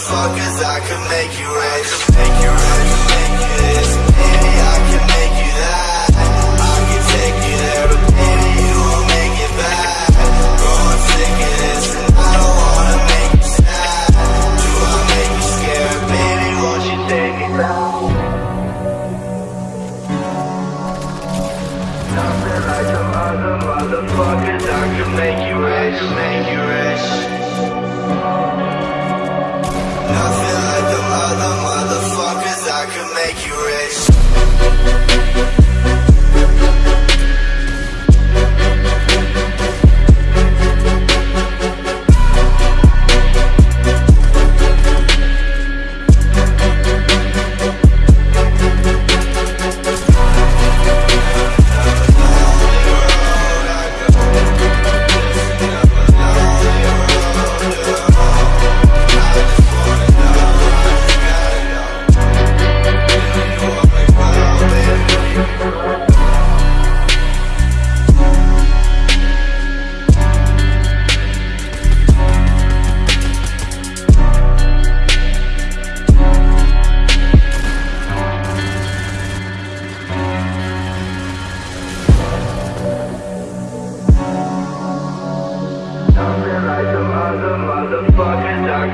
motherfuckers I could make you rich Make you make you this. Baby, I can make you that. I can take you there But baby, you won't make it back. Growing sick of this And I don't wanna make you sad. Do I make you scared? Baby, won't you take me back? Nothing like some other motherfuckers I could make you rich, make you rich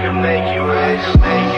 Other motherfuckers I make you